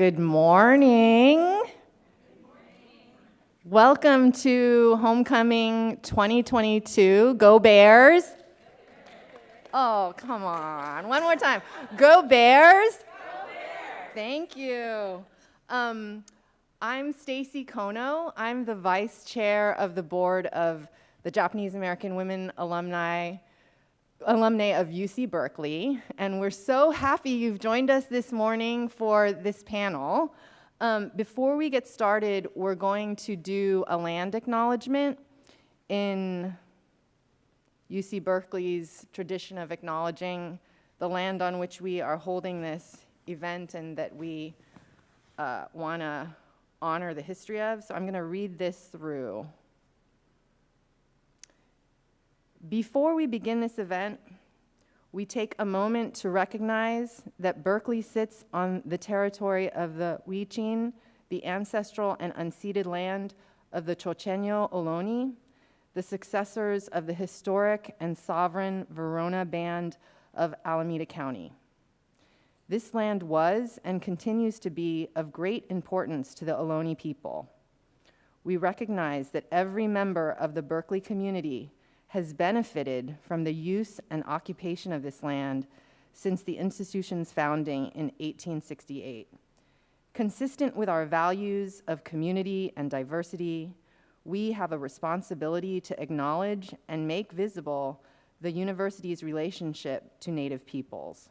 Good morning. Welcome to Homecoming 2022. Go Bears. Oh, come on. One more time. Go Bears. Thank you. Um, I'm Stacy Kono. I'm the vice chair of the board of the Japanese American Women Alumni alumni of UC Berkeley, and we're so happy you've joined us this morning for this panel. Um, before we get started, we're going to do a land acknowledgement in UC Berkeley's tradition of acknowledging the land on which we are holding this event and that we uh, want to honor the history of. So I'm going to read this through. Before we begin this event, we take a moment to recognize that Berkeley sits on the territory of the Huichin, the ancestral and unceded land of the Chochenyo Ohlone, the successors of the historic and sovereign Verona Band of Alameda County. This land was and continues to be of great importance to the Ohlone people. We recognize that every member of the Berkeley community has benefited from the use and occupation of this land since the institution's founding in 1868. Consistent with our values of community and diversity, we have a responsibility to acknowledge and make visible the university's relationship to Native peoples.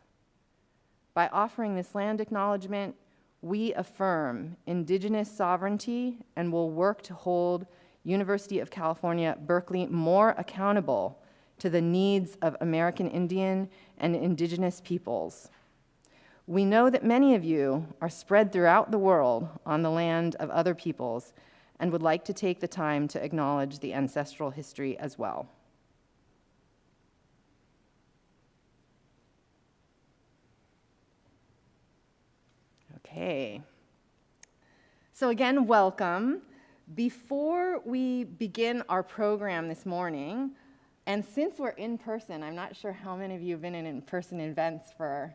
By offering this land acknowledgement, we affirm indigenous sovereignty and will work to hold University of California, Berkeley more accountable to the needs of American Indian and indigenous peoples. We know that many of you are spread throughout the world on the land of other peoples and would like to take the time to acknowledge the ancestral history as well. Okay. So again, welcome. Before we begin our program this morning, and since we're in person, I'm not sure how many of you have been in in-person events for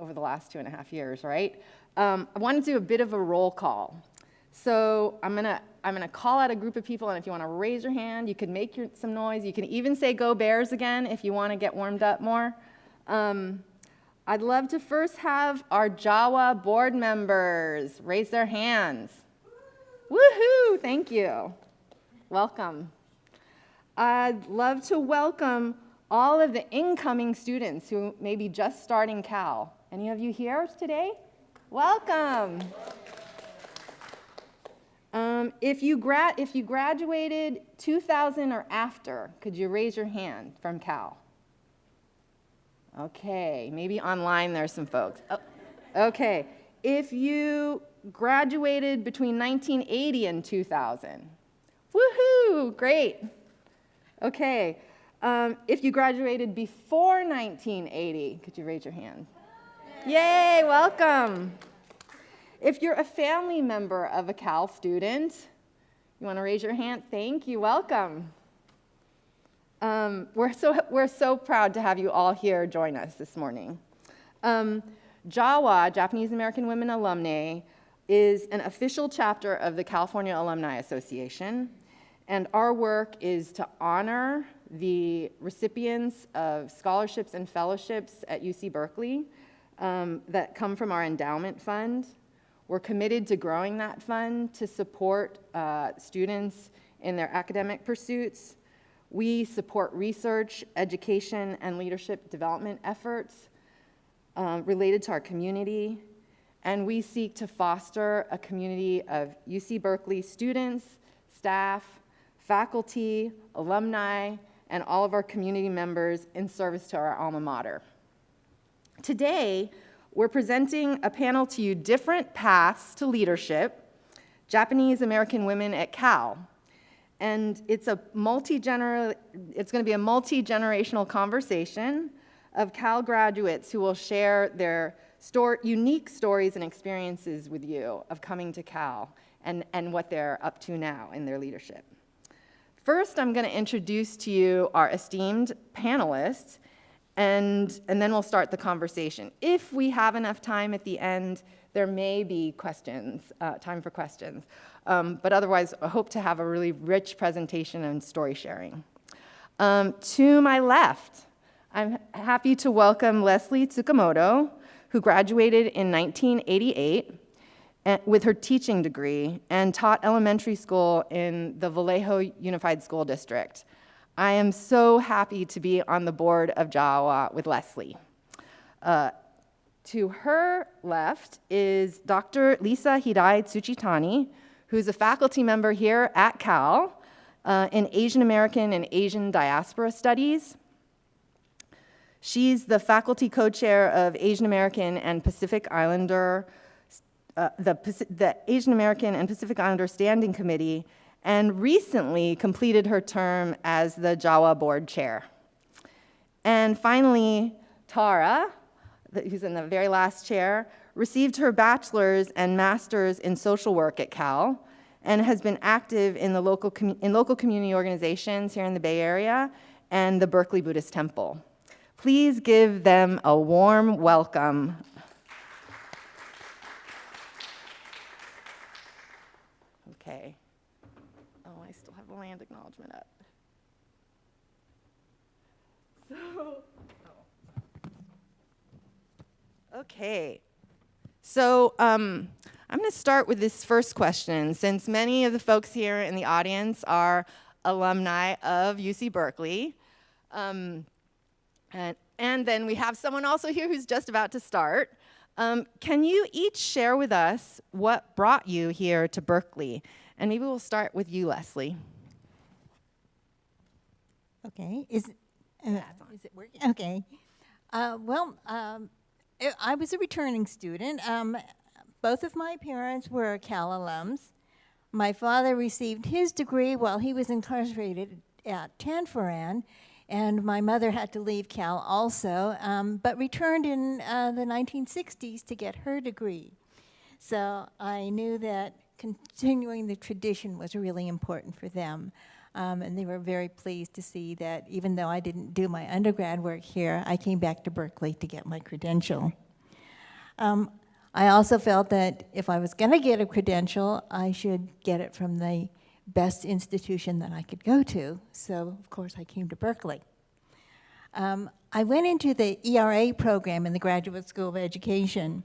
over the last two and a half years, right? Um, I want to do a bit of a roll call. So I'm gonna, I'm gonna call out a group of people, and if you wanna raise your hand, you can make your, some noise. You can even say go Bears again if you wanna get warmed up more. Um, I'd love to first have our JAWA board members raise their hands. Woohoo! Thank you. Welcome. I'd love to welcome all of the incoming students who may be just starting Cal. Any of you here today? Welcome. Um, if, you if you graduated 2000 or after, could you raise your hand from Cal? Okay, maybe online there's some folks. Oh, okay, if you graduated between 1980 and 2000. Woohoo, great. Okay, um, if you graduated before 1980, could you raise your hand? Yay, welcome. If you're a family member of a Cal student, you want to raise your hand? Thank you, welcome. Um, we're, so, we're so proud to have you all here join us this morning. Um, JAWA, Japanese American Women Alumni, is an official chapter of the California Alumni Association, and our work is to honor the recipients of scholarships and fellowships at UC Berkeley um, that come from our endowment fund. We're committed to growing that fund to support uh, students in their academic pursuits. We support research, education, and leadership development efforts um, related to our community, and we seek to foster a community of UC Berkeley students, staff, faculty, alumni, and all of our community members in service to our alma mater. Today, we're presenting a panel to you, Different Paths to Leadership, Japanese American Women at Cal. And it's a multi-gener, it's gonna be a multi-generational conversation of Cal graduates who will share their unique stories and experiences with you of coming to Cal and, and what they're up to now in their leadership. First, I'm going to introduce to you our esteemed panelists, and, and then we'll start the conversation. If we have enough time at the end, there may be questions, uh, time for questions. Um, but otherwise, I hope to have a really rich presentation and story sharing. Um, to my left, I'm happy to welcome Leslie Tsukamoto, who graduated in 1988 eh, with her teaching degree and taught elementary school in the Vallejo Unified School District. I am so happy to be on the board of JAWA with Leslie. Uh, to her left is Dr. Lisa Hirai Tsuchitani, who's a faculty member here at Cal uh, in Asian American and Asian Diaspora Studies. She's the faculty co-chair of Asian American and Pacific Islander, uh, the, the Asian American and Pacific Islander Standing Committee, and recently completed her term as the JAWA board chair. And finally, Tara, who's in the very last chair, received her bachelor's and master's in social work at Cal, and has been active in, the local, in local community organizations here in the Bay Area and the Berkeley Buddhist Temple. Please give them a warm welcome. Okay. Oh, I still have a land acknowledgement up. So, oh. okay. So, um, I'm going to start with this first question, since many of the folks here in the audience are alumni of UC Berkeley. Um, and, and, then we have someone also here who's just about to start. Um, can you each share with us what brought you here to Berkeley? And maybe we'll start with you, Leslie. Okay, is, uh, is it working? Okay. Uh, well, um, I was a returning student. Um, both of my parents were Cal alums. My father received his degree while he was incarcerated at Tanforan, and my mother had to leave Cal also, um, but returned in uh, the 1960s to get her degree. So I knew that continuing the tradition was really important for them. Um, and they were very pleased to see that even though I didn't do my undergrad work here, I came back to Berkeley to get my credential. Um, I also felt that if I was going to get a credential, I should get it from the best institution that I could go to. So, of course, I came to Berkeley. Um, I went into the ERA program in the Graduate School of Education,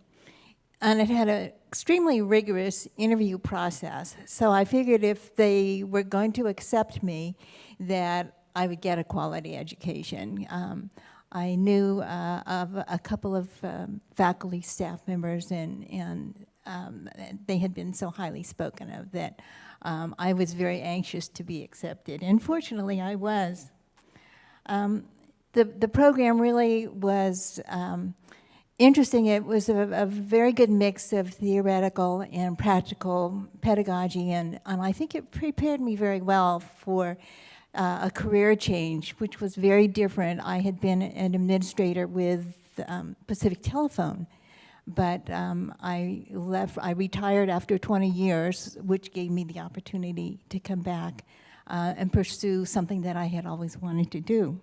and it had an extremely rigorous interview process. So I figured if they were going to accept me, that I would get a quality education. Um, I knew uh, of a couple of um, faculty staff members and, and um, they had been so highly spoken of that um, I was very anxious to be accepted. And fortunately, I was. Um, the, the program really was um, interesting. It was a, a, very good mix of theoretical and practical pedagogy, and, and I think it prepared me very well for uh, a career change, which was very different. I had been an administrator with um, Pacific Telephone, but um, I left, I retired after 20 years, which gave me the opportunity to come back uh, and pursue something that I had always wanted to do.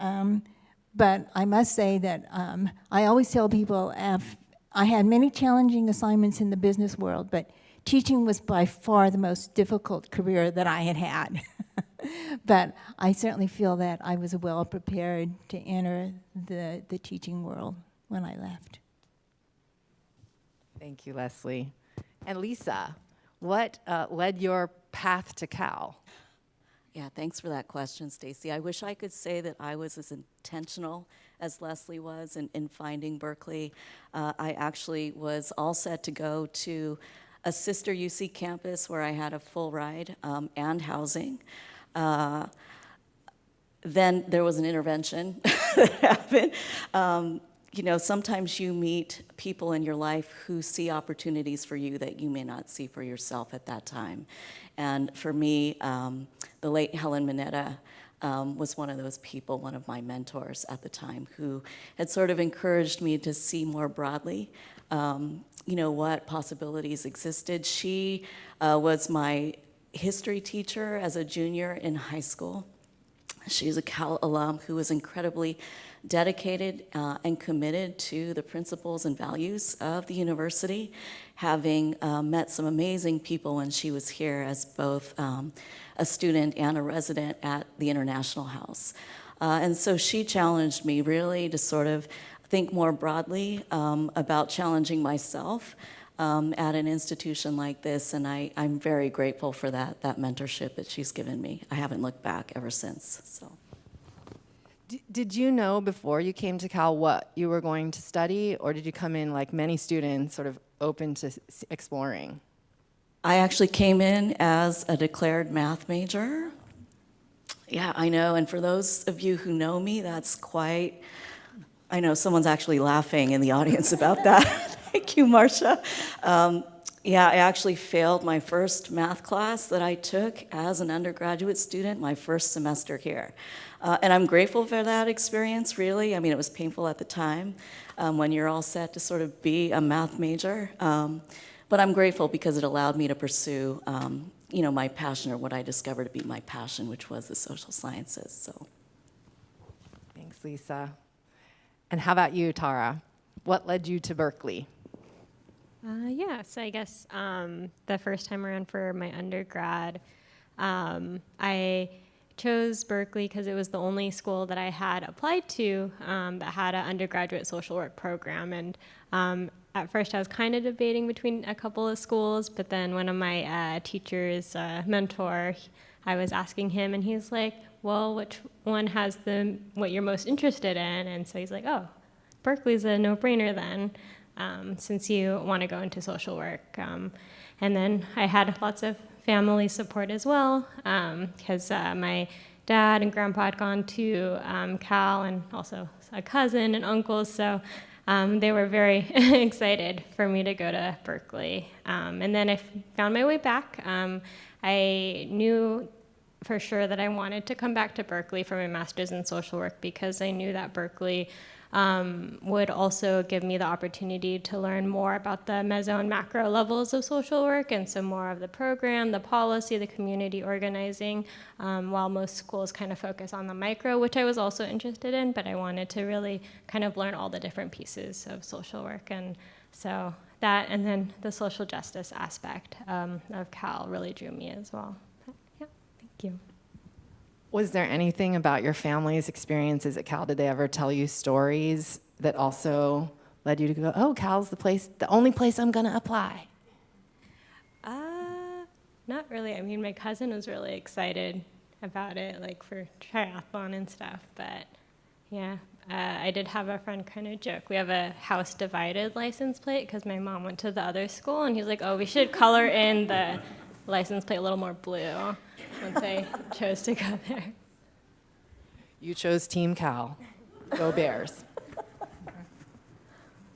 Um, but I must say that um, I always tell people, I had many challenging assignments in the business world, but teaching was by far the most difficult career that I had had. but I certainly feel that I was well prepared to enter the, the teaching world when I left. Thank you, Leslie. And Lisa, what uh, led your path to Cal? Yeah, thanks for that question, Stacy. I wish I could say that I was as intentional as Leslie was in, in finding Berkeley. Uh, I actually was all set to go to a sister UC campus where I had a full ride um, and housing. Uh, then there was an intervention that happened. Um, you know, sometimes you meet people in your life who see opportunities for you that you may not see for yourself at that time. And for me, um, the late Helen Mineta um, was one of those people, one of my mentors at the time, who had sort of encouraged me to see more broadly, um, you know, what possibilities existed. She uh, was my history teacher as a junior in high school. She's a Cal alum who was incredibly dedicated uh, and committed to the principles and values of the university, having uh, met some amazing people when she was here as both um, a student and a resident at the International House. Uh, and so she challenged me really to sort of think more broadly um, about challenging myself um, at an institution like this, and I, I'm very grateful for that, that mentorship that she's given me. I haven't looked back ever since, so. Did you know before you came to Cal what you were going to study, or did you come in like many students, sort of open to exploring? I actually came in as a declared math major. Yeah, I know, and for those of you who know me, that's quite, I know someone's actually laughing in the audience about that. Thank you, Marcia. Um, yeah, I actually failed my first math class that I took as an undergraduate student, my first semester here. Uh, and I'm grateful for that experience, really. I mean, it was painful at the time um, when you're all set to sort of be a math major. Um, but I'm grateful because it allowed me to pursue, um, you know, my passion or what I discovered to be my passion, which was the social sciences. So. Thanks, Lisa. And how about you, Tara? What led you to Berkeley? Uh, yeah, so I guess um, the first time around for my undergrad, um, I chose Berkeley because it was the only school that I had applied to um, that had an undergraduate social work program. And um, at first, I was kind of debating between a couple of schools, but then one of my uh, teachers, uh, mentor, I was asking him, and he's like, "Well, which one has the what you're most interested in?" And so he's like, "Oh, Berkeley's a no-brainer then." um, since you want to go into social work. Um, and then I had lots of family support as well, because uh, my dad and grandpa had gone to um, Cal, and also a cousin and uncles. So um, they were very excited for me to go to Berkeley. Um, and then I found my way back. Um, I knew for sure that I wanted to come back to Berkeley for my master's in social work because I knew that Berkeley um, would also give me the opportunity to learn more about the meso and macro levels of social work and some more of the program, the policy, the community organizing, um, while most schools kind of focus on the micro, which I was also interested in, but I wanted to really kind of learn all the different pieces of social work. And so that, and then the social justice aspect um, of Cal really drew me as well. But, yeah, thank you. Was there anything about your family's experiences at Cal? Did they ever tell you stories that also led you to go, oh, Cal's the place, the only place I'm going to apply? Uh, not really. I mean, my cousin was really excited about it, like for triathlon and stuff. But yeah, uh, I did have a friend kind of joke. We have a house divided license plate because my mom went to the other school, and he's like, "Oh, we should color in the license plate a little more blue." Once I chose to go there. You chose Team Cal. Go Bears.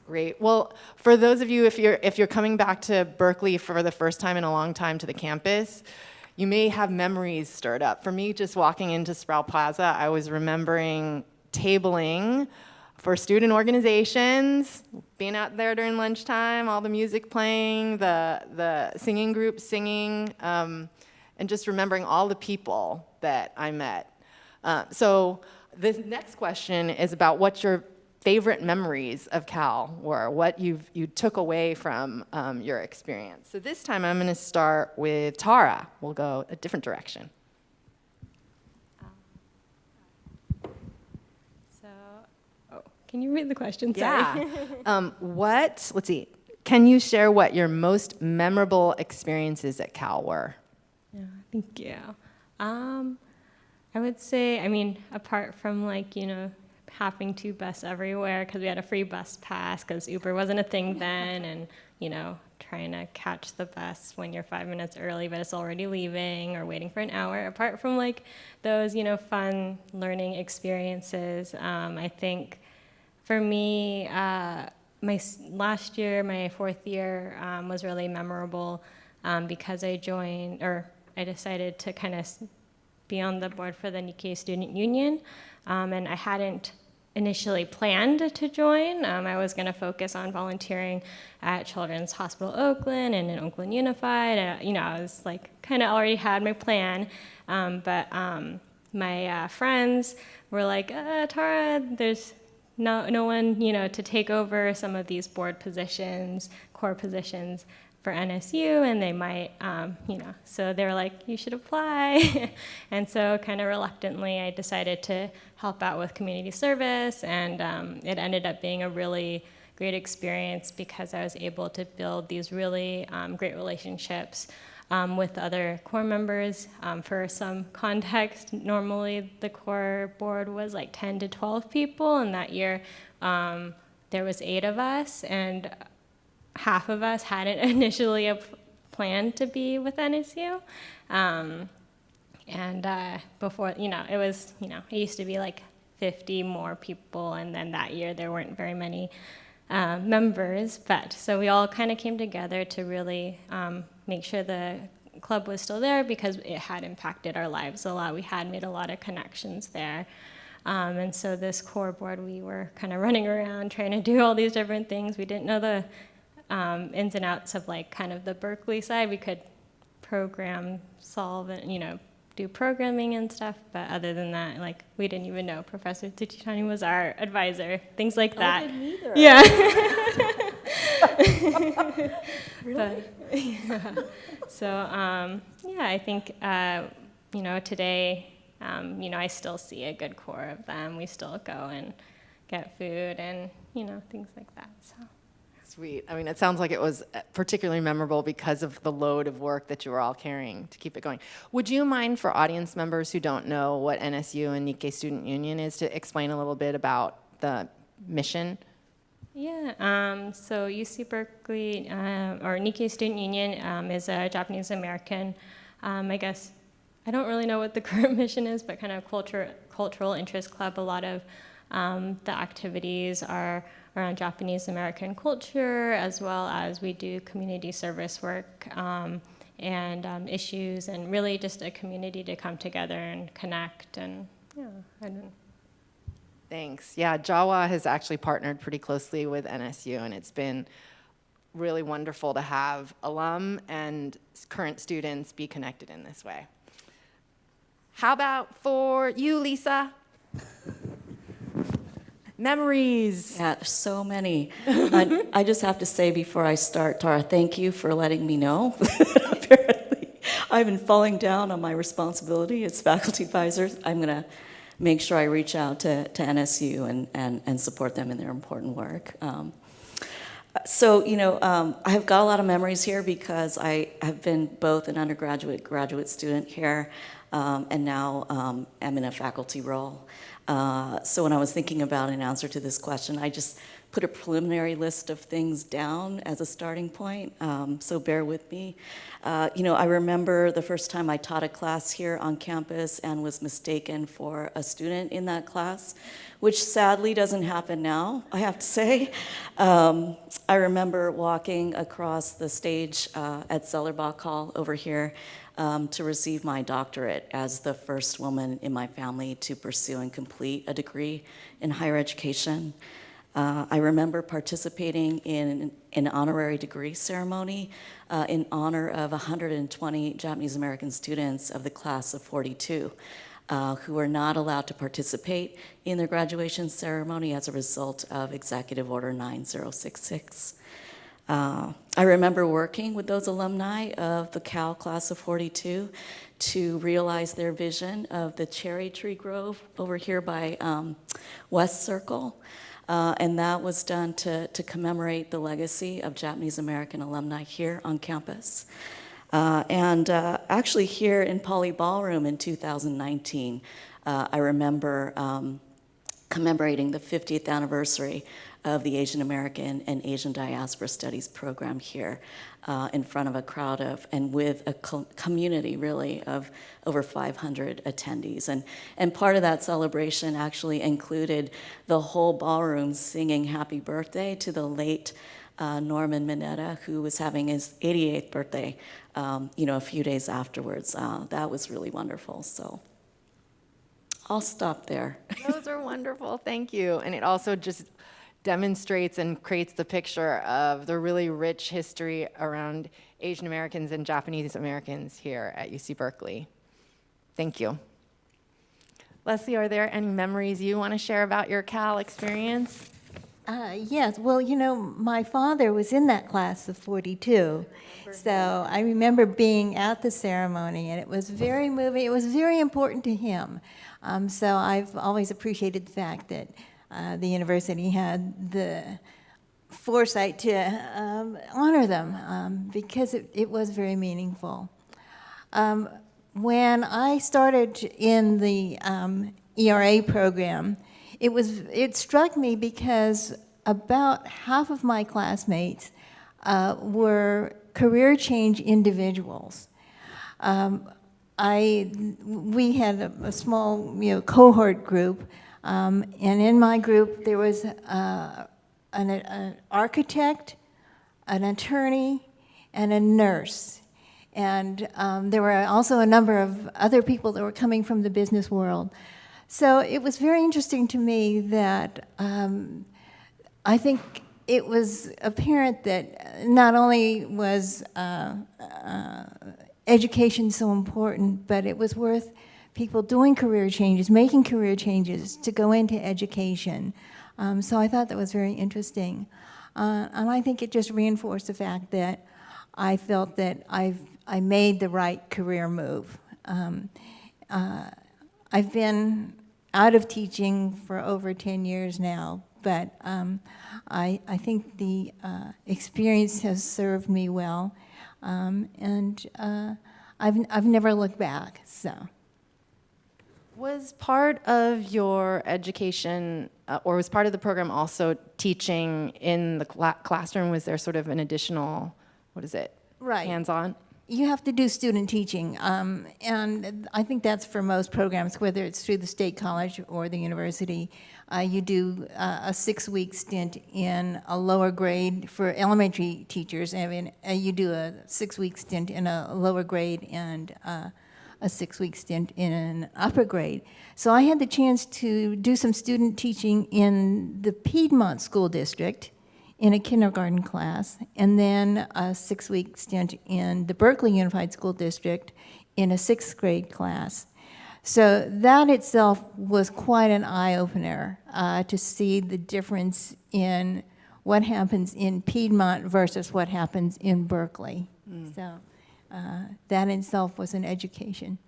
Great. Well, for those of you, if you're, if you're coming back to Berkeley for the first time in a long time to the campus, you may have memories stirred up. For me, just walking into Sproul Plaza, I was remembering tabling for student organizations, being out there during lunchtime, all the music playing, the, the singing groups singing, um, and just remembering all the people that I met. Uh, so this next question is about what your favorite memories of Cal were, what you've, you took away from um, your experience. So this time I'm going to start with Tara. We'll go a different direction. So, oh, can you read the question? Sorry. Yeah. um, what, let's see, can you share what your most memorable experiences at Cal were? Thank you. Um, I would say, I mean, apart from like, you know, having to bus everywhere because we had a free bus pass because Uber wasn't a thing then, and, you know, trying to catch the bus when you're five minutes early but it's already leaving or waiting for an hour. Apart from like those, you know, fun learning experiences, um, I think for me, uh, my last year, my fourth year, um, was really memorable um, because I joined, or I decided to kind of be on the board for the Nikkei Student Union, um, and I hadn't initially planned to join. Um, I was going to focus on volunteering at Children's Hospital Oakland and in Oakland Unified. And, you know, I was like kind of already had my plan, um, but um, my uh, friends were like, uh, Tara, there's no, no one, you know, to take over some of these board positions, core positions for NSU, and they might, um, you know, so they were like, you should apply. and so, kind of reluctantly, I decided to help out with community service, and um, it ended up being a really great experience because I was able to build these really um, great relationships um, with other core members. Um, for some context, normally the core board was like 10 to 12 people, and that year um, there was eight of us, and half of us hadn't initially a planned to be with NSU. Um, and uh, before, you know, it was, you know, it used to be like 50 more people, and then that year there weren't very many uh, members. But so we all kind of came together to really um, make sure the club was still there because it had impacted our lives a lot. We had made a lot of connections there. Um, and so this core board, we were kind of running around trying to do all these different things. We didn't know the um, ins and outs of like kind of the Berkeley side. We could program, solve, and you know, do programming and stuff. But other than that, like we didn't even know Professor Tsuchitani was our advisor. Things like that. Yeah. really? But, yeah. So um, yeah, I think uh, you know today, um, you know, I still see a good core of them. We still go and get food and you know things like that. So. Sweet. I mean, it sounds like it was uh, particularly memorable because of the load of work that you were all carrying to keep it going. Would you mind for audience members who don't know what NSU and Nikkei Student Union is to explain a little bit about the mission? Yeah, um, so UC Berkeley, uh, or Nikkei Student Union, um, is a Japanese American, um, I guess, I don't really know what the current mission is, but kind of culture, cultural interest club. A lot of um, the activities are around Japanese American culture, as well as we do community service work um, and um, issues, and really just a community to come together and connect. And yeah, I don't Thanks. Yeah, Jawa has actually partnered pretty closely with NSU, and it's been really wonderful to have alum and current students be connected in this way. How about for you, Lisa? Memories. Yeah, so many. I, I just have to say before I start, Tara, thank you for letting me know. Apparently, I've been falling down on my responsibility as faculty advisor. I'm going to make sure I reach out to, to NSU and, and, and support them in their important work. Um, so, you know, um, I've got a lot of memories here because I have been both an undergraduate, graduate student here, um, and now um, am in a faculty role. Uh, so when I was thinking about an answer to this question, I just put a preliminary list of things down as a starting point, um, so bear with me. Uh, you know, I remember the first time I taught a class here on campus and was mistaken for a student in that class, which sadly doesn't happen now, I have to say. Um, I remember walking across the stage uh, at Zellerbach Hall over here um, to receive my doctorate as the first woman in my family to pursue and complete a degree in higher education. Uh, I remember participating in an honorary degree ceremony uh, in honor of 120 Japanese American students of the class of 42 uh, who were not allowed to participate in their graduation ceremony as a result of Executive Order 9066. Uh, I remember working with those alumni of the Cal class of 42 to realize their vision of the cherry tree grove over here by um, West Circle. Uh, and that was done to, to commemorate the legacy of Japanese American alumni here on campus. Uh, and uh, actually here in Pauley Ballroom in 2019, uh, I remember um, commemorating the 50th anniversary of the Asian American and Asian Diaspora Studies program here uh, in front of a crowd of, and with a co community really of over 500 attendees. And, and part of that celebration actually included the whole ballroom singing happy birthday to the late uh, Norman Mineta, who was having his 88th birthday, um, you know, a few days afterwards. Uh, that was really wonderful, so. I'll stop there. Those are wonderful, thank you. And it also just demonstrates and creates the picture of the really rich history around Asian Americans and Japanese Americans here at UC Berkeley. Thank you. Leslie, are there any memories you want to share about your Cal experience? Uh, yes, well, you know, my father was in that class of 42. So I remember being at the ceremony, and it was very moving. It was very important to him. Um, so I've always appreciated the fact that uh, the university had the foresight to um, honor them um, because it, it was very meaningful. Um, when I started in the um, ERA program, it was it struck me because about half of my classmates uh, were career change individuals. Um, I we had a, a, small you know cohort group, um, and in my group there was uh, an, an architect, an attorney, and a nurse. And um, there were also a number of other people that were coming from the business world. So it was very interesting to me that um, I think it was apparent that not only was uh, uh, education so important, but it was worth people doing career changes, making career changes to go into education. Um, so I thought that was very interesting. Uh, and I think it just reinforced the fact that I felt that I've, I made the right career move. Um, uh, I've been out of teaching for over 10 years now, but um, I, I think the uh, experience has served me well, um, and uh, I've, I've never looked back, so. Was part of your education, uh, or was part of the program also teaching in the cl classroom? Was there sort of an additional, what is it? Right. Hands-on? You have to do student teaching, um, and I think that's for most programs, whether it's through the state college or the university. Uh, you do uh, a six-week stint in a lower grade for elementary teachers, and mean, uh, you do a six-week stint in a lower grade and uh, a six-week stint in an upper grade. So I had the chance to do some student teaching in the Piedmont School District, in a kindergarten class, and then a six-week stint in the Berkeley Unified School District in a sixth grade class. So that itself was quite an eye-opener uh, to see the difference in what happens in Piedmont versus what happens in Berkeley. Mm. So uh, that in itself was an education.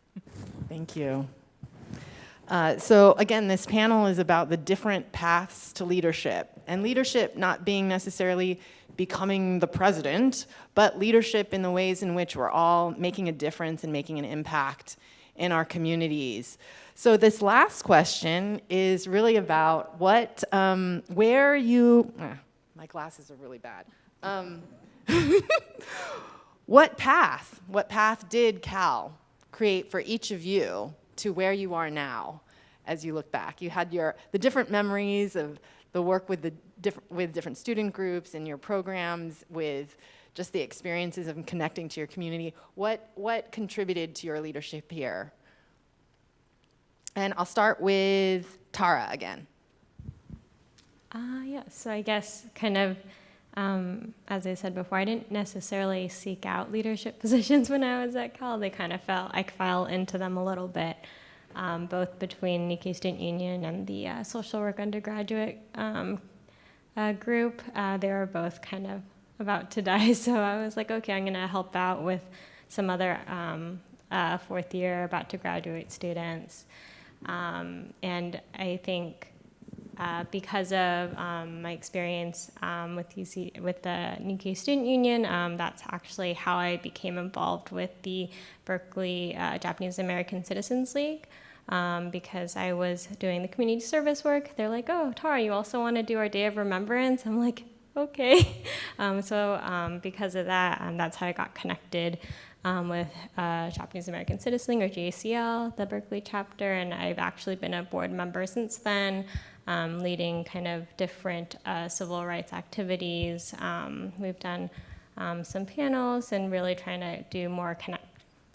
Thank you. Uh, so again, this panel is about the different paths to leadership. And leadership not being necessarily becoming the president, but leadership in the ways in which we're all making a difference and making an impact in our communities. So this last question is really about what, um, where you, eh, my glasses are really bad. Um, what path, what path did Cal create for each of you to where you are now as you look back. You had your, the different memories of the work with, the diff with different student groups and your programs with just the experiences of connecting to your community. What, what contributed to your leadership here? And I'll start with Tara again. Uh, yeah, so I guess kind of, um, as I said before, I didn't necessarily seek out leadership positions when I was at Cal. They kind of felt, I fell into them a little bit um, both between Nikkei Student Union and the uh, social work undergraduate um, uh, group. Uh, they were both kind of about to die, so I was like, okay, I'm going to help out with some other um, uh, fourth year about to graduate students. Um, and I think uh, because of um, my experience um, with UC, with the Nikkei Student Union, um, that's actually how I became involved with the Berkeley uh, Japanese American Citizens League. Um, because I was doing the community service work. They're like, oh, Tara, you also want to do our Day of Remembrance? I'm like, okay. Um, so um, because of that, and that's how I got connected um, with uh, Japanese American Citizen League, or JACL, the Berkeley chapter, and I've actually been a board member since then um, leading kind of different uh, civil rights activities. Um, we've done um, some panels and really trying to do more connect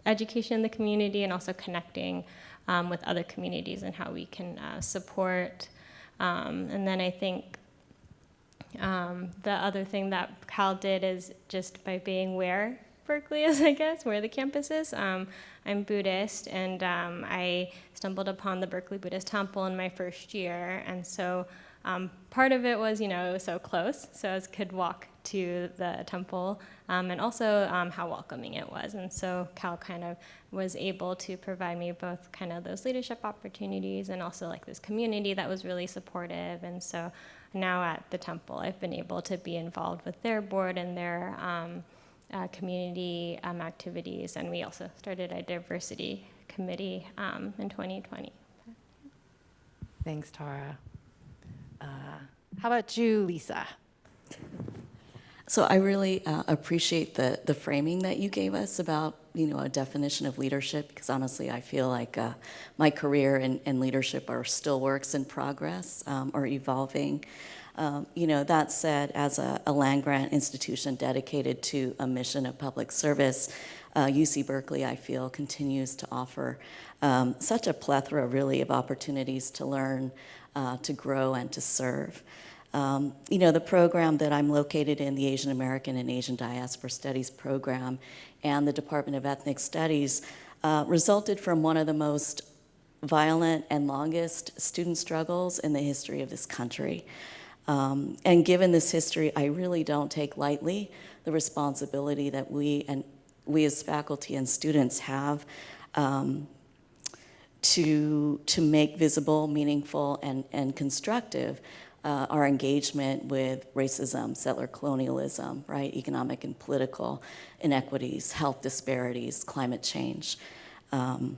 education in the community and also connecting um, with other communities and how we can uh, support. Um, and then I think the other thing that Cal did is just by being where Berkeley is, I guess, where the campus is. Um, I'm Buddhist, and um, I stumbled upon the Berkeley Buddhist Temple in my first year, and so um, part of it was, you know, it was so close, so I could walk to the temple, um, and also um, how welcoming it was. And so Cal kind of was able to provide me both kind of those leadership opportunities and also like this community that was really supportive. And so now at the temple, I've been able to be involved with their board and their um, uh, community um, activities. And we also started a diversity committee um, in 2020. Thanks, Tara. Uh, how about you, Lisa? So I really uh, appreciate the, the framing that you gave us about, you know, a definition of leadership, because honestly, I feel like uh, my career and, and leadership are still works in progress um, or evolving. Um, you know, that said, as a, a land grant institution dedicated to a mission of public service, uh, UC Berkeley, I feel, continues to offer um, such a plethora, really, of opportunities to learn, uh, to grow, and to serve. Um, you know, the program that I'm located in, the Asian American and Asian Diaspora Studies program, and the Department of Ethnic Studies, uh, resulted from one of the most violent and longest student struggles in the history of this country. Um, and given this history, I really don't take lightly the responsibility that we and we as faculty and students have um, to, to make visible, meaningful, and, and constructive uh, our engagement with racism, settler colonialism, right, economic and political inequities, health disparities, climate change, um,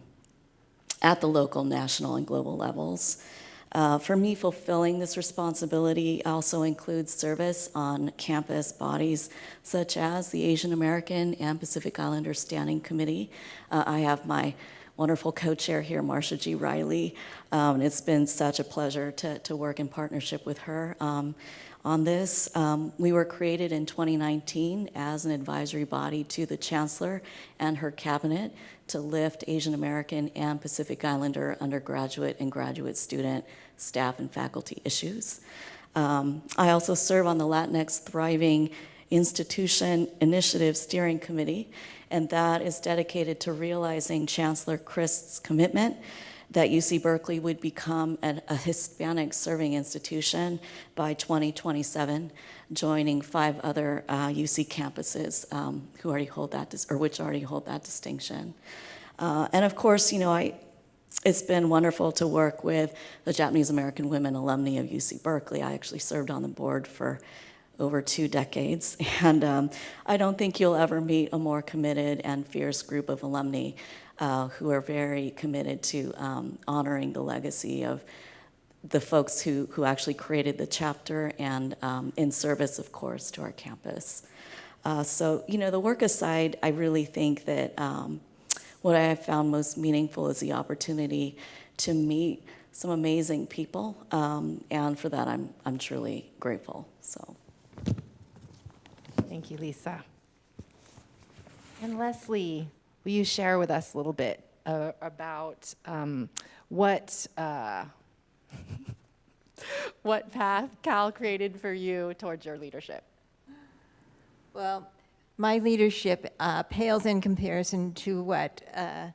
at the local, national, and global levels. Uh, for me, fulfilling this responsibility also includes service on campus bodies such as the Asian American and Pacific Islander Standing Committee. Uh, I have my wonderful co-chair here, Marsha G. Riley. Um, it's been such a pleasure to, to work in partnership with her um, on this. Um, we were created in 2019 as an advisory body to the chancellor and her cabinet to lift Asian American and Pacific Islander undergraduate and graduate student, staff, and faculty issues. Um, I also serve on the Latinx Thriving Institution Initiative Steering Committee, and that is dedicated to realizing Chancellor Christ's commitment that UC Berkeley would become an, a Hispanic serving institution by 2027, joining five other uh, UC campuses um, who already hold that, or which already hold that distinction. Uh, and of course, you know, I, it's been wonderful to work with the Japanese American Women alumni of UC Berkeley. I actually served on the board for over two decades. And um, I don't think you'll ever meet a more committed and fierce group of alumni uh, who are very committed to um, honoring the legacy of the folks who, who actually created the chapter and um, in service, of course, to our campus. Uh, so, you know, the work aside, I really think that um, what I have found most meaningful is the opportunity to meet some amazing people, um, and for that, I'm, I'm truly grateful. So. Thank you, Lisa. And Leslie, will you share with us a little bit uh, about um, what uh, what path Cal created for you towards your leadership? Well, my leadership uh, pales in comparison to what uh,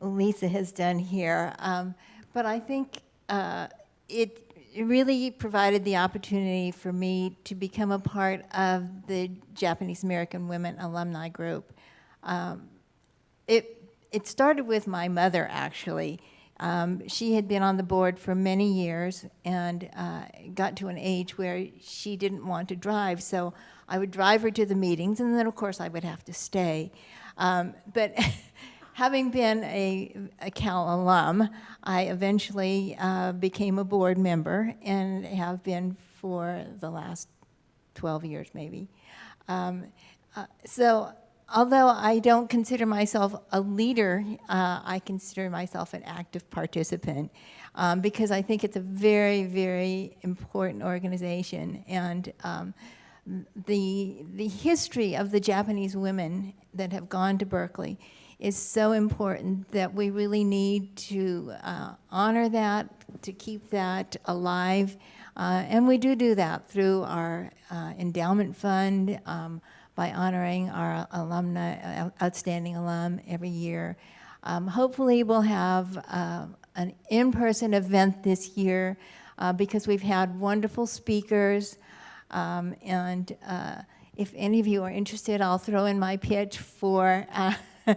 Lisa has done here. Um, but I think uh, it really provided the opportunity for me to become a part of the Japanese American Women Alumni Group. Um, it, it started with my mother, actually. Um, she had been on the board for many years and uh, got to an age where she didn't want to drive, so I would drive her to the meetings, and then, of course, I would have to stay. Um, but having been a, a, Cal alum, I eventually uh, became a board member and have been for the last 12 years maybe. Um, uh, so although I don't consider myself a leader, uh, I consider myself an active participant um, because I think it's a very, very important organization. And um, the, the history of the Japanese women that have gone to Berkeley is so important that we really need to uh, honor that, to keep that alive. Uh, and we do do that through our uh, endowment fund, um, by honoring our alumni, uh, outstanding alum every year. Um, hopefully, we'll have uh, an in-person event this year uh, because we've had wonderful speakers. Um, and uh, if any of you are interested, I'll throw in my pitch for uh,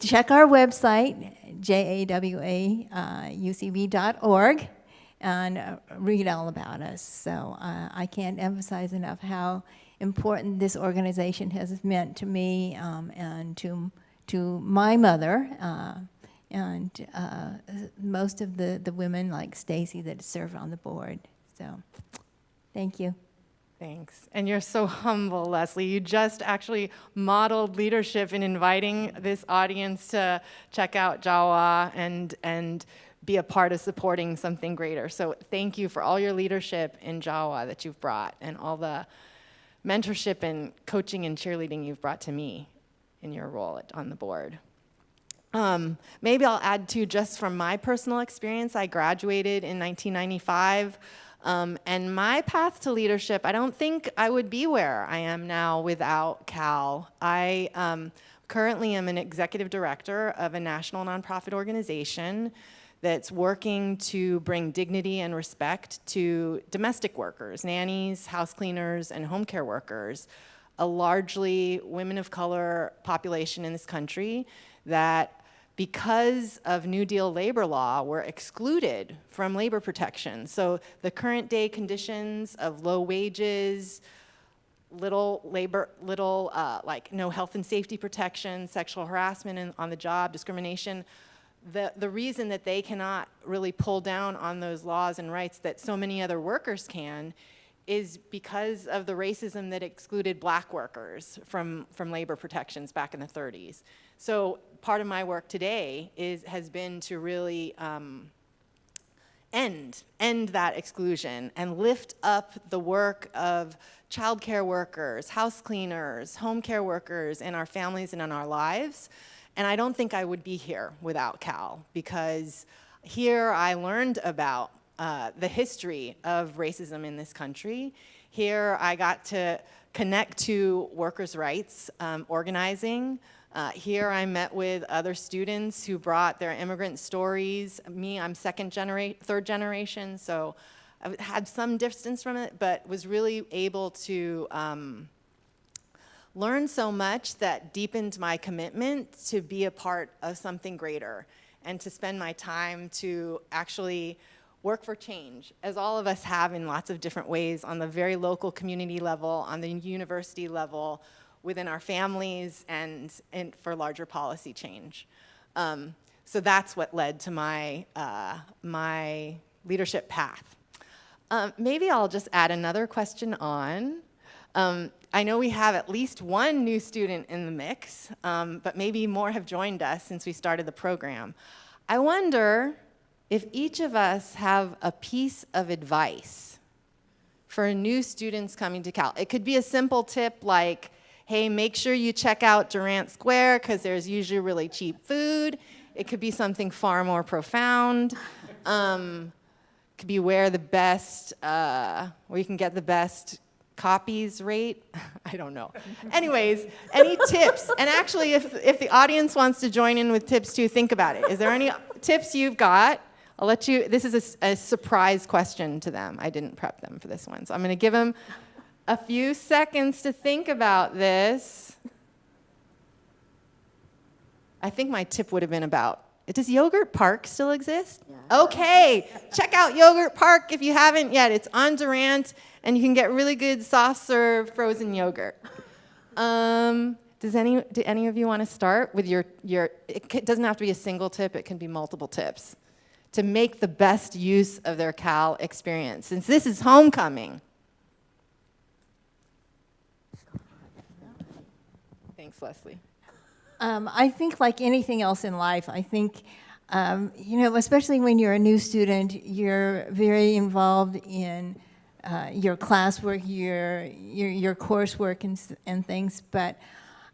check our website, jawaucb.org, and uh, read all about us. So I can't emphasize enough how important this organization has meant to me um, and to, to my mother. Uh, and uh, most of the, the women like Stacy that serve on the board. So, thank you. Thanks. And you're so humble, Leslie. You just actually modeled leadership in inviting this audience to check out Jawa and, and be a part of supporting something greater. So thank you for all your leadership in Jawa that you've brought and all the mentorship and coaching and cheerleading you've brought to me in your role at, on the board. Um, maybe I'll add to just from my personal experience. I graduated in 1995. Um, and my path to leadership, I don't think I would be where I am now without Cal. I um, currently am an executive director of a national nonprofit organization that's working to bring dignity and respect to domestic workers, nannies, house cleaners, and home care workers, a largely women of color population in this country that because of New Deal labor law, were excluded from labor protection. So the current day conditions of low wages, little labor, little uh, like no health and safety protection, sexual harassment on the job, discrimination, the, the reason that they cannot really pull down on those laws and rights that so many other workers can is because of the racism that excluded black workers from, from labor protections back in the 30s. So part of my work today is, has been to really um, end, end that exclusion and lift up the work of childcare workers, house cleaners, home care workers in our families and in our lives. And I don't think I would be here without Cal because here I learned about uh, the history of racism in this country. Here I got to connect to workers' rights um, organizing, uh, here I met with other students who brought their immigrant stories. Me, I'm second generation, third generation, so I had some distance from it, but was really able to um, learn so much that deepened my commitment to be a part of something greater and to spend my time to actually work for change, as all of us have in lots of different ways on the very local community level, on the university level, within our families and, and for larger policy change. Um, so that's what led to my, uh, my leadership path. Um, maybe I'll just add another question on. Um, I know we have at least one new student in the mix, um, but maybe more have joined us since we started the program. I wonder if each of us have a piece of advice for new students coming to Cal. It could be a simple tip like, hey, make sure you check out Durant Square because there's usually really cheap food. It could be something far more profound. Um, could be where the best, uh, where you can get the best copies rate. I don't know. Anyways, any tips? And actually, if, if the audience wants to join in with tips too, think about it. Is there any tips you've got? I'll let you, this is a, a surprise question to them. I didn't prep them for this one. So I'm going to give them a few seconds to think about this. I think my tip would have been about, does Yogurt Park still exist? Yeah. Okay, check out Yogurt Park if you haven't yet. It's on Durant, and you can get really good soft serve frozen yogurt. Um, does any, do any of you want to start with your, your, it doesn't have to be a single tip, it can be multiple tips to make the best use of their Cal experience. Since this is homecoming, Thanks, Leslie. Um, I think like anything else in life, I think, um, you know, especially when you're a new student, you're very involved in uh, your classwork, your, your, your coursework and, and things, but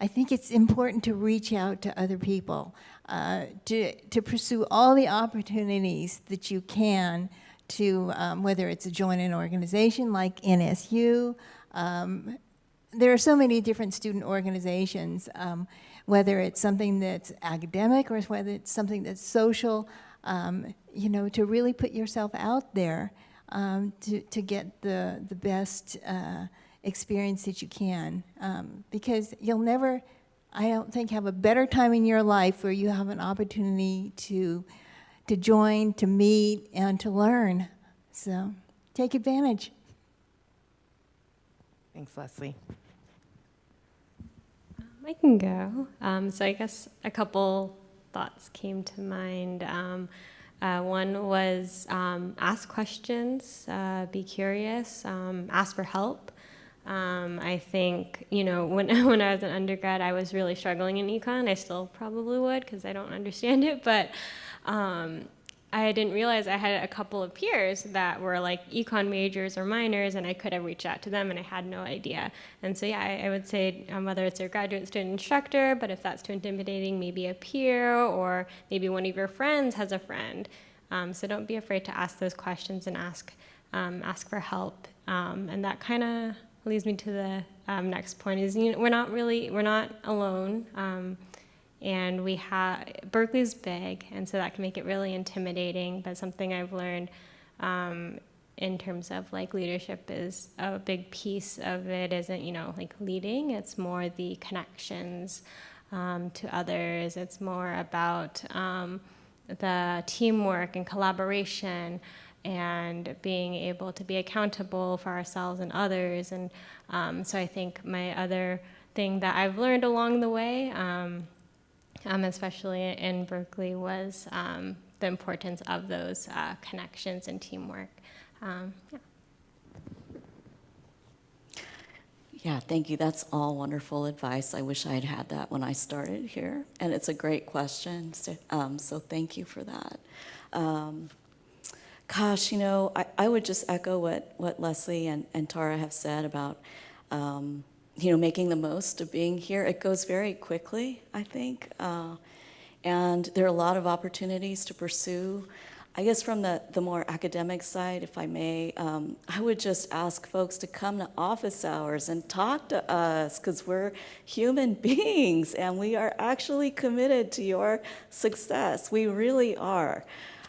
I think it's important to reach out to other people, uh, to, to pursue all the opportunities that you can to, um, whether it's a join an organization like NSU, um, there are so many different student organizations, um, whether it's something that's academic or whether it's something that's social, um, you know, to really put yourself out there um, to, to get the, the best uh, experience that you can. Um, because you'll never, I don't think, have a better time in your life where you have an opportunity to, to join, to meet, and to learn. So take advantage. Thanks, Leslie. I can go. Um, so I guess a couple thoughts came to mind. Um, uh, one was um, ask questions, uh, be curious, um, ask for help. Um, I think you know when when I was an undergrad, I was really struggling in econ. I still probably would because I don't understand it, but um, I didn't realize I had a couple of peers that were like econ majors or minors, and I could have reached out to them, and I had no idea. And so, yeah, I, I would say um, whether it's your graduate student instructor, but if that's too intimidating, maybe a peer, or maybe one of your friends has a friend. Um, so don't be afraid to ask those questions and ask um, ask for help. Um, and that kind of leads me to the um, next point: is you know, we're not really we're not alone. And we have Berkeley's big, and so that can make it really intimidating. But something I've learned um, in terms of like leadership is a big piece of it isn't you know like leading; it's more the connections um, to others. It's more about um, the teamwork and collaboration and being able to be accountable for ourselves and others. And um, so I think my other thing that I've learned along the way um, um, especially in Berkeley, was um, the importance of those uh, connections and teamwork. Um, yeah. Yeah, thank you. That's all wonderful advice. I wish I had had that when I started here. And it's a great question. So, um, so thank you for that. Um, gosh, you know, I, I would just echo what, what Leslie and, and Tara have said about, um, you know, making the most of being here. It goes very quickly, I think. Uh, and there are a lot of opportunities to pursue. I guess from the, the more academic side, if I may, um, I would just ask folks to come to office hours and talk to us because we're human beings and we are actually committed to your success. We really are.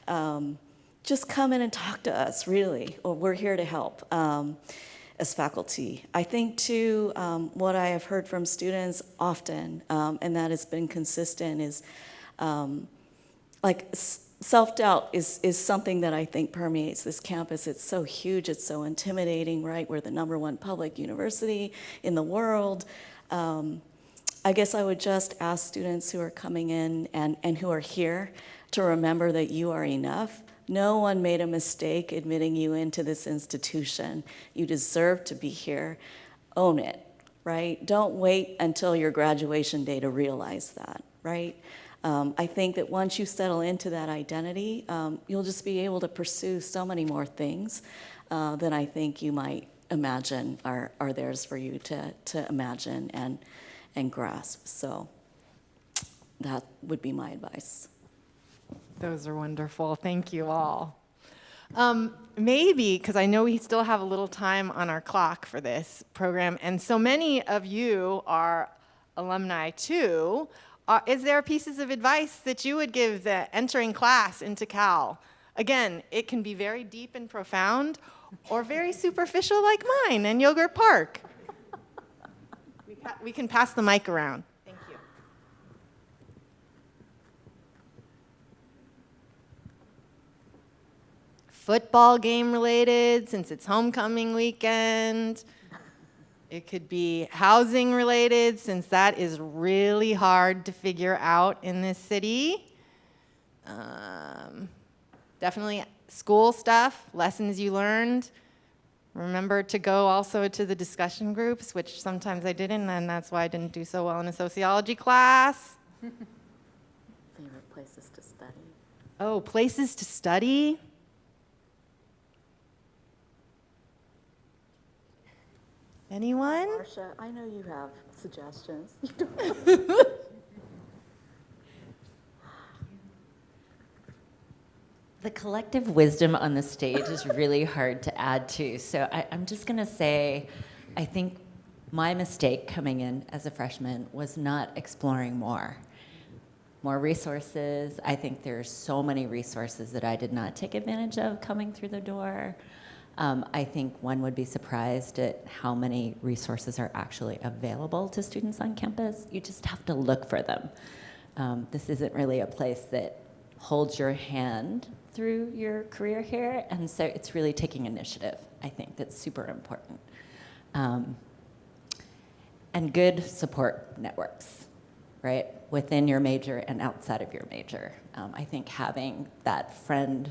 Um, just come in and talk to us, really. We're here to help um, as faculty. I think, too, um, what I have heard from students often, um, and that has been consistent, is um, like self-doubt is, is something that I think permeates this campus. It's so huge, it's so intimidating, right? We're the number one public university in the world. Um, I guess I would just ask students who are coming in and, and who are here to remember that you are enough. No one made a mistake admitting you into this institution. You deserve to be here. Own it, right? Don't wait until your graduation day to realize that, right? Um, I think that once you settle into that identity, um, you'll just be able to pursue so many more things uh, than I think you might imagine are, are theirs for you to, to imagine and, and grasp. So that would be my advice. Those are wonderful. Thank you all. Um, maybe, because I know we still have a little time on our clock for this program, and so many of you are alumni too. Uh, is there pieces of advice that you would give the entering class into Cal? Again, it can be very deep and profound, or very superficial like mine in Yogurt Park. we, we can pass the mic around. Football game related, since it's homecoming weekend. It could be housing related, since that is really hard to figure out in this city. Um, definitely school stuff, lessons you learned. Remember to go also to the discussion groups, which sometimes I didn't, and that's why I didn't do so well in a sociology class. Favorite places to study? Oh, places to study. Anyone? Marcia, I know you have suggestions. The collective wisdom on the stage is really hard to add to. So I, I'm just going to say, I think my mistake coming in as a freshman was not exploring more. More resources. I think there's so many resources that I did not take advantage of coming through the door. Um, I think one would be surprised at how many resources are actually available to students on campus. You just have to look for them. Um, this isn't really a place that holds your hand through your career here, and so it's really taking initiative. I think that's super important. Um, and good support networks, right, within your major and outside of your major. Um, I think having that friend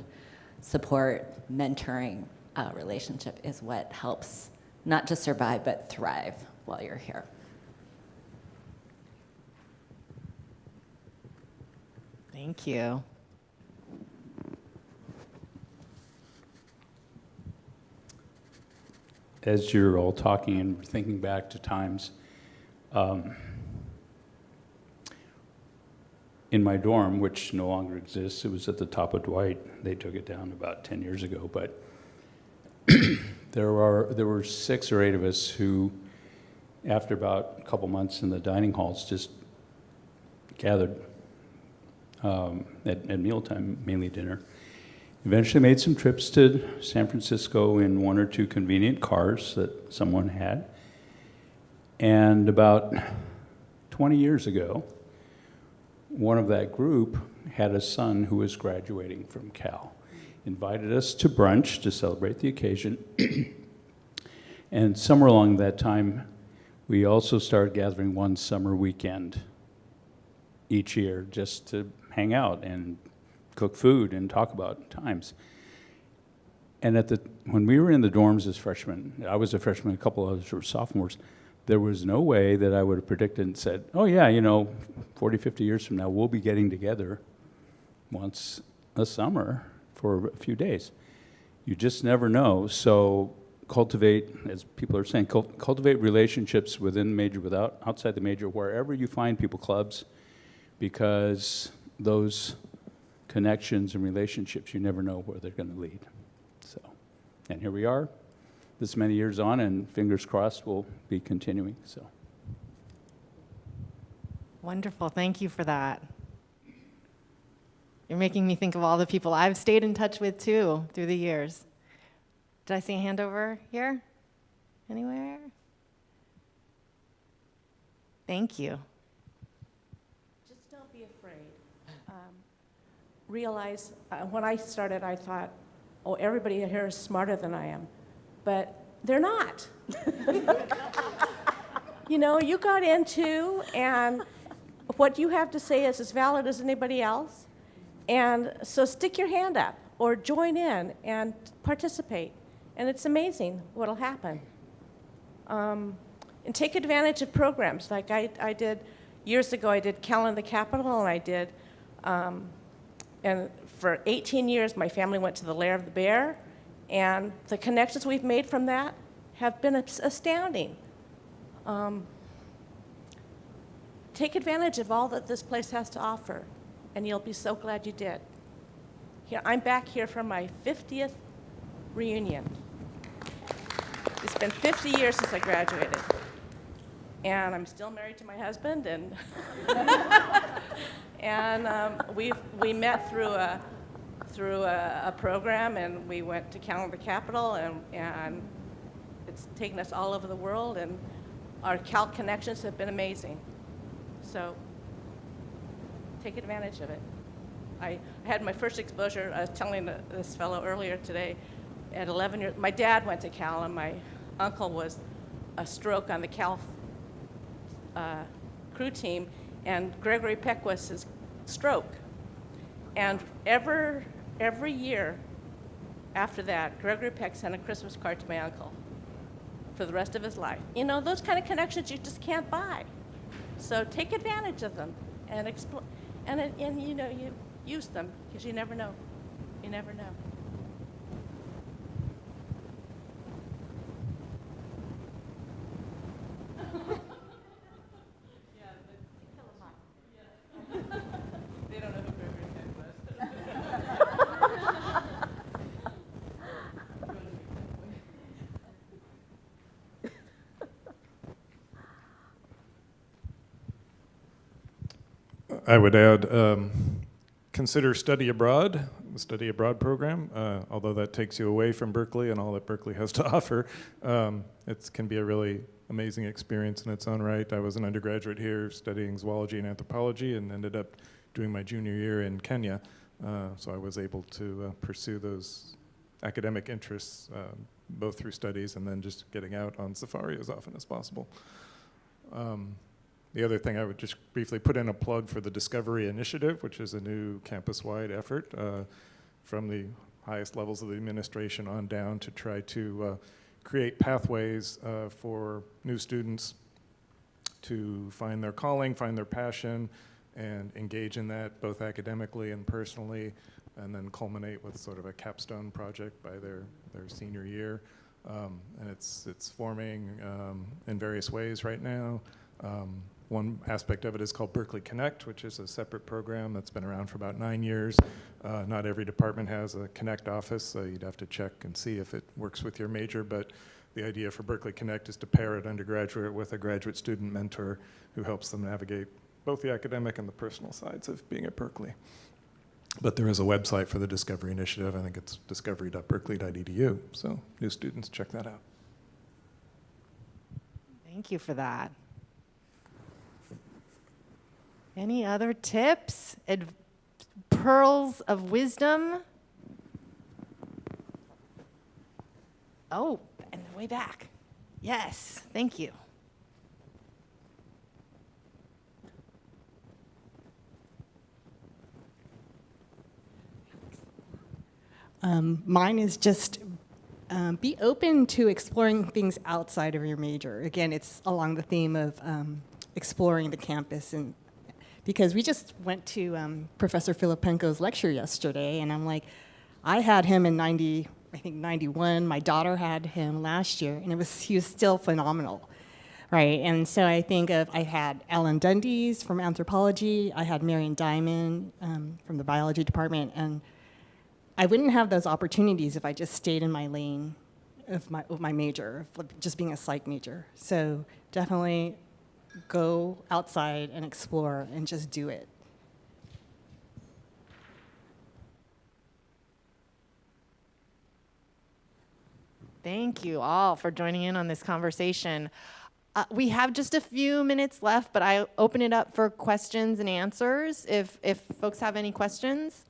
support, mentoring uh, relationship is what helps not just survive but thrive while you're here. Thank you. as you're all talking and thinking back to times, um, in my dorm, which no longer exists, it was at the top of Dwight. They took it down about 10 years ago, but there are there were six or eight of us who, after about a couple months in the dining halls, just gathered um, at, at mealtime, mainly dinner. Eventually made some trips to San Francisco in one or two convenient cars that someone had. And about 20 years ago, one of that group had a son who was graduating from Cal. Invited us to brunch to celebrate the occasion. and somewhere along that time, we also started gathering one summer weekend each year just to hang out and cook food and talk about times. And at the when we were in the dorms as freshmen, I was a freshman, a couple of us were sophomores. There was no way that I would have predicted and said, "Oh yeah, you know, 40, 50 years from now, we'll be getting together once a summer for a few days." You just never know. So cultivate, as people are saying, cult- cultivate relationships within the major, without outside the major, wherever you find people clubs, because those connections and relationships, you never know where they're going to lead. So, and here we are, this many years on, and fingers crossed we'll be continuing. So, Wonderful. Thank you for that. You're making me think of all the people I've stayed in touch with too through the years. Did I see a hand over here? Anywhere? Thank you. Just don't be afraid. Um, Realize, uh, when I started, I thought, oh, everybody here is smarter than I am. But they're not. You know, you got into, and what you have to say is as valid as anybody else. And so stick your hand up or join in and participate. And it's amazing what'll happen. Um, and take advantage of programs like I, I did years ago. I did Cal in the Capital, and I did, um, and for 18 years, my family went to the Lair of the Bear, and the connections we've made from that have been astounding. Um, take advantage of all that this place has to offer, and you'll be so glad you did. Here, I'm back here for my 50th reunion. It's been 50 years since I graduated. And I'm still married to my husband, and, and um, we we met through a, through a, a program, and we went to Cal in the Capital, and, and it's taken us all over the world, and our Cal connections have been amazing. So take advantage of it. I had my first exposure, I was telling this fellow earlier today, at 11 years, my dad went to Cal, and my uncle was a stroke on the Cal uh, crew team, and Gregory Peck was his stroke. And ever, every year after that, Gregory Peck sent a Christmas card to my uncle for the rest of his life. You know, those kind of connections you just can't buy. So take advantage of them and expl- and, and you know, you use them because you never know. You never know. I would add, um, consider study abroad, the study abroad program. Uh, although that takes you away from Berkeley and all that Berkeley has to offer, um, it can be a really amazing experience in its own right. I was an undergraduate here studying zoology and anthropology, and ended up doing my junior year in Kenya. Uh, so I was able to uh, pursue those academic interests, um, both through studies and then just getting out on safari as often as possible. Um, the other thing I would just briefly put in a plug for the Discovery Initiative, which is a new campus-wide effort uh, from the highest levels of the administration on down to try to uh, create pathways uh, for new students to find their calling, find their passion, and engage in that both academically and personally, and then culminate with sort of a capstone project by their, their senior year. Um, and it's, it's forming um, in various ways right now. Um, one aspect of it is called Berkeley Connect, which is a separate program that's been around for about nine years. Uh, not every department has a Connect office, so you'd have to check and see if it works with your major, but the idea for Berkeley Connect is to pair an undergraduate with a graduate student mentor who helps them navigate both the academic and the personal sides of being at Berkeley. But there is a website for the Discovery Initiative. I think it's discovery.berkeley.edu. So new students, check that out. Thank you for that. Any other tips, Ad- pearls of wisdom? Oh, and the way back. Yes, thank you. Um, mine is just um, be open to exploring things outside of your major. Again, it's along the theme of um, exploring the campus, and because we just went to um, Professor Filippenko's lecture yesterday, and I'm like, I had him in '90, I think '91. My daughter had him last year, and it was he was still phenomenal. Right, and so I think of I had Alan Dundes from anthropology, I had Marian Diamond um, from the biology department, and I wouldn't have those opportunities if I just stayed in my lane of my, of my major, of just being a psych major. So definitely go outside and explore and just do it. Thank you all for joining in on this conversation. Uh, we have just a few minutes left, but I open it up for questions and answers if, if folks have any questions.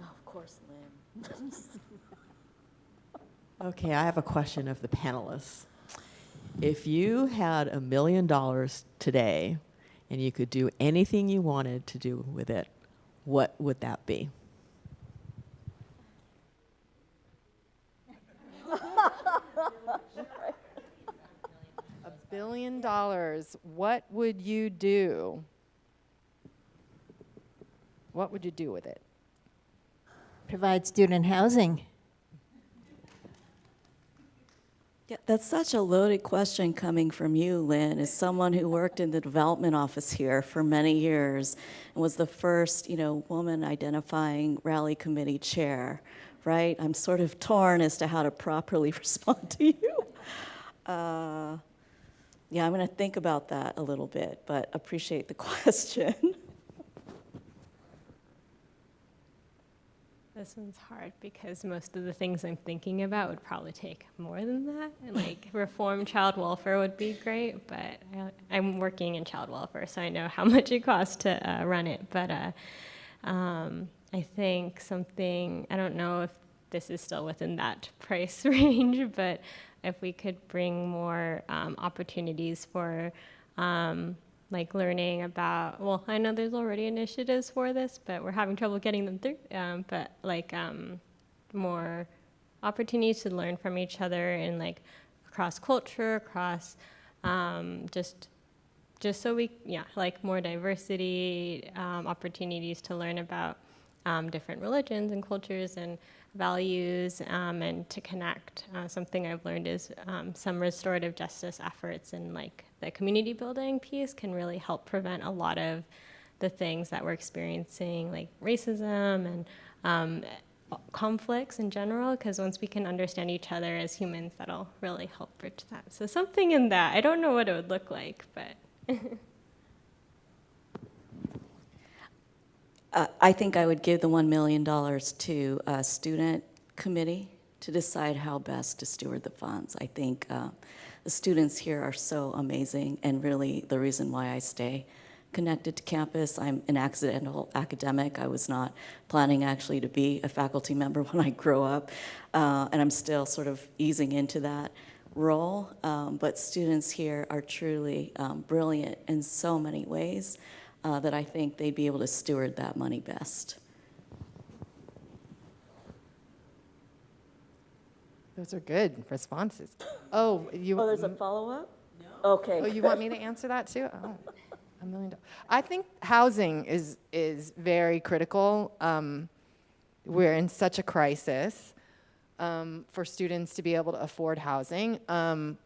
Oh, of course, Lynn. Okay, I have a question of the panelists. If you had a million dollars today and you could do anything you wanted to do with it, what would that be? A billion dollars, what would you do? What would you do with it? Provide student housing. Yeah, that's such a loaded question coming from you, Lynn, as someone who worked in the development office here for many years and was the first, you know, woman identifying rally committee chair, right? I'm sort of torn as to how to properly respond to you. Uh, yeah, I'm going to think about that a little bit, but appreciate the question. This one's hard because most of the things I'm thinking about would probably take more than that. And like reform child welfare would be great, but I, I'm working in child welfare, so I know how much it costs to uh, run it. But uh, um, I think something, I don't know if this is still within that price range, but if we could bring more um, opportunities for um, like learning about well i know there's already initiatives for this but we're having trouble getting them through um, but like um, more opportunities to learn from each other and like across culture across um, just just so we yeah like more diversity um, opportunities to learn about um, different religions and cultures and values um, and to connect. Uh, something I've learned is um, some restorative justice efforts and like the community building piece can really help prevent a lot of the things that we're experiencing, like racism and um, conflicts in general because once we can understand each other as humans that'll really help bridge that so something in that i don't know what it would look like but Uh, I think I would give the $1 million to a student committee to decide how best to steward the funds. I think uh, the students here are so amazing and really the reason why I stay connected to campus. I'm an accidental academic. I was not planning actually to be a faculty member when I grow up, uh, and I'm still sort of easing into that role. Um, but students here are truly um, brilliant in so many ways uh, that I think they'd be able to steward that money best. Those are good responses. Oh, you. Oh, there's a follow-up? No. Okay. Oh, you want me to answer that too? Oh, a million dollars. I think housing is is very critical. Um, we're in such a crisis um, for students to be able to afford housing. Um,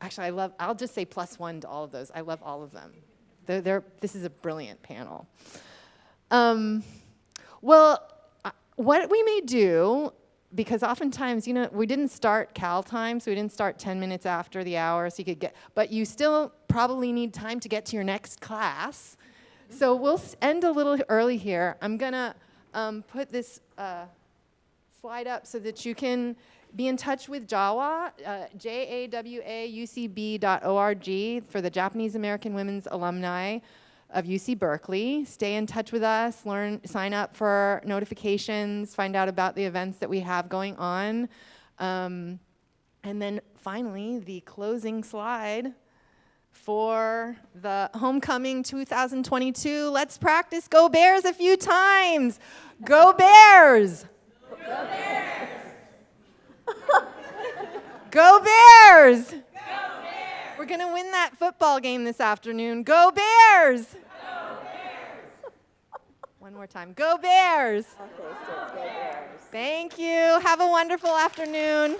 actually, I love. I'll just say plus one to all of those. I love all of them. They're, they're, this is a brilliant panel. Um, well, uh, what we may do, because oftentimes, you know, we didn't start Cal time, so we didn't start 10 minutes after the hour, so you could get, but you still probably need time to get to your next class. So we'll end a little early here. I'm gonna um, put this uh, slide up so that you can be in touch with JAWA, uh, J-A-W-A-U-C-B.org for the Japanese American Women's Alumni of UC Berkeley. Stay in touch with us, learn, sign up for notifications, find out about the events that we have going on. Um, and then finally, the closing slide for the homecoming 2022. Let's practice Go Bears a few times. Go Bears! Go Bears! Go Bears! Go Bears! We're going to win that football game this afternoon. Go Bears! Go Bears! One more time. Go Bears! Okay, so it's Go Bears. Thank you. Have a wonderful afternoon.